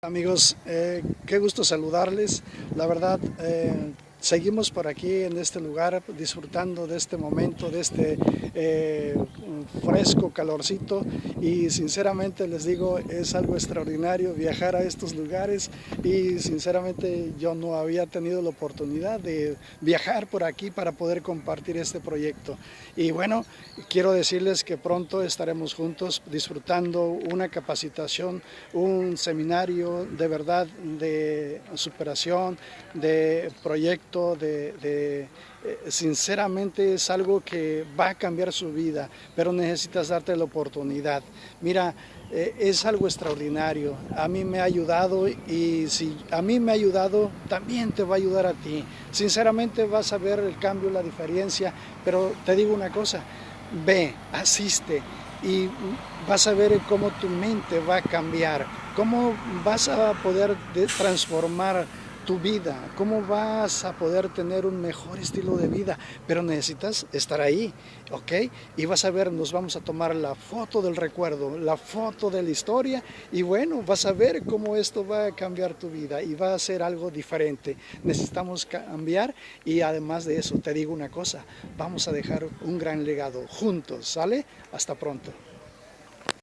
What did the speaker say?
Amigos, eh, qué gusto saludarles. La verdad, eh, seguimos por aquí en este lugar disfrutando de este momento, de este eh, fresco calorcito. Y sinceramente les digo es algo extraordinario viajar a estos lugares. Y sinceramente yo no había tenido la oportunidad de viajar por aquí para poder compartir este proyecto. Y bueno quiero decirles que pronto estaremos juntos disfrutando una capacitación un seminario de verdad de superación de de, eh, sinceramente es algo que va a cambiar su vida, pero necesitas darte la oportunidad. Mira, eh, es algo extraordinario, a mí me ha ayudado y si a mí me ha ayudado, también te va a ayudar a ti. Sinceramente vas a ver el cambio, la diferencia, pero te digo una cosa, ve, asiste y vas a ver cómo tu mente va a cambiar, cómo vas a poder transformar tu vida, cómo vas a poder tener un mejor estilo de vida, pero necesitas estar ahí, ¿ok? Y vas a ver, nos vamos a tomar la foto del recuerdo, la foto de la historia y bueno, vas a ver cómo esto va a cambiar tu vida y va a ser algo diferente. Necesitamos cambiar y además de eso, te digo una cosa, vamos a dejar un gran legado juntos, ¿sale? Hasta pronto.